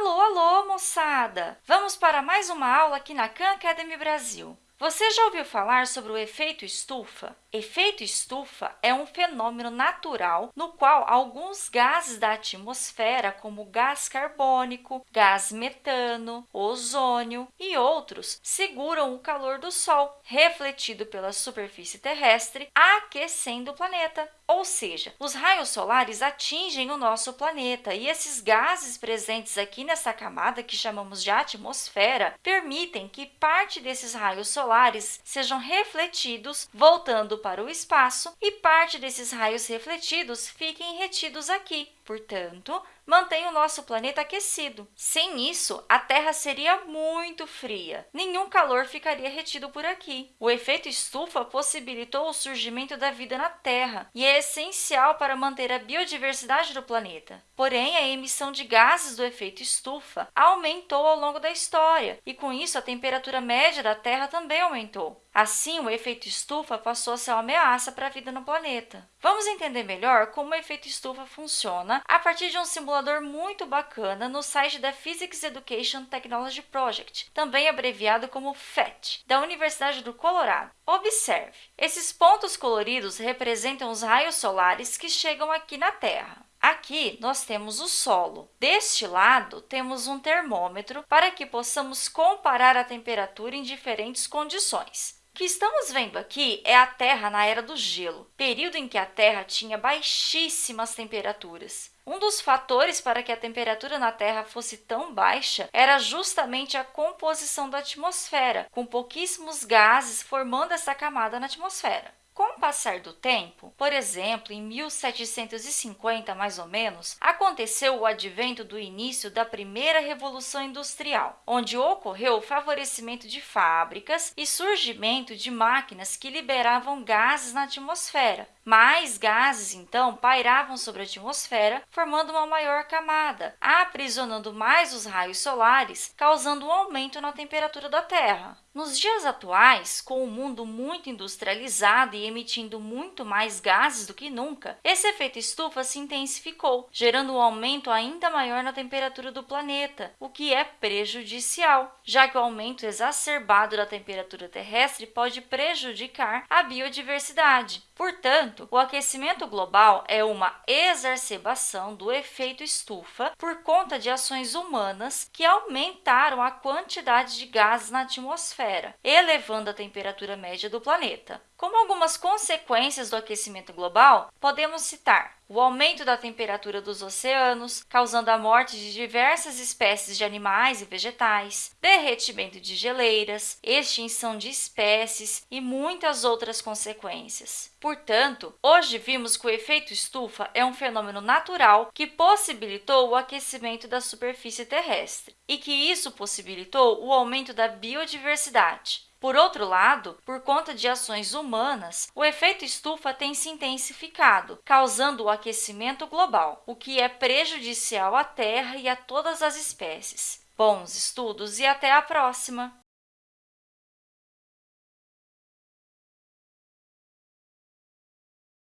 Alô, alô, moçada! Vamos para mais uma aula aqui na Khan Academy Brasil. Você já ouviu falar sobre o efeito estufa? Efeito estufa é um fenômeno natural no qual alguns gases da atmosfera, como gás carbônico, gás metano, ozônio e outros, seguram o calor do Sol, refletido pela superfície terrestre, aquecendo o planeta. Ou seja, os raios solares atingem o nosso planeta e esses gases presentes aqui nessa camada, que chamamos de atmosfera, permitem que parte desses raios solares sejam refletidos, voltando para o espaço, e parte desses raios refletidos fiquem retidos aqui. Portanto, mantém o nosso planeta aquecido. Sem isso, a Terra seria muito fria. Nenhum calor ficaria retido por aqui. O efeito estufa possibilitou o surgimento da vida na Terra e é essencial para manter a biodiversidade do planeta. Porém, a emissão de gases do efeito estufa aumentou ao longo da história e, com isso, a temperatura média da Terra também aumentou. Assim, o efeito estufa passou a ser uma ameaça para a vida no planeta. Vamos entender melhor como o efeito estufa funciona a partir de um simulador muito bacana no site da Physics Education Technology Project, também abreviado como PhET, da Universidade do Colorado. Observe, esses pontos coloridos representam os raios solares que chegam aqui na Terra. Aqui, nós temos o solo. Deste lado, temos um termômetro para que possamos comparar a temperatura em diferentes condições. O que estamos vendo aqui é a Terra na Era do Gelo, período em que a Terra tinha baixíssimas temperaturas. Um dos fatores para que a temperatura na Terra fosse tão baixa era justamente a composição da atmosfera, com pouquíssimos gases formando essa camada na atmosfera. Com passar do tempo, por exemplo, em 1750, mais ou menos, aconteceu o advento do início da primeira Revolução Industrial, onde ocorreu o favorecimento de fábricas e surgimento de máquinas que liberavam gases na atmosfera. Mais gases, então, pairavam sobre a atmosfera, formando uma maior camada, aprisionando mais os raios solares, causando um aumento na temperatura da Terra. Nos dias atuais, com o mundo muito industrializado e emitindo muito mais gases do que nunca, esse efeito estufa se intensificou, gerando um aumento ainda maior na temperatura do planeta, o que é prejudicial, já que o aumento exacerbado da temperatura terrestre pode prejudicar a biodiversidade. Portanto, o aquecimento global é uma exacerbação do efeito estufa por conta de ações humanas que aumentaram a quantidade de gases na atmosfera, elevando a temperatura média do planeta. Como algumas consequências do aquecimento global, podemos citar o aumento da temperatura dos oceanos, causando a morte de diversas espécies de animais e vegetais, derretimento de geleiras, extinção de espécies e muitas outras consequências. Portanto, hoje vimos que o efeito estufa é um fenômeno natural que possibilitou o aquecimento da superfície terrestre e que isso possibilitou o aumento da biodiversidade. Por outro lado, por conta de ações humanas, o efeito estufa tem se intensificado, causando o aquecimento global, o que é prejudicial à Terra e a todas as espécies. Bons estudos e até a próxima!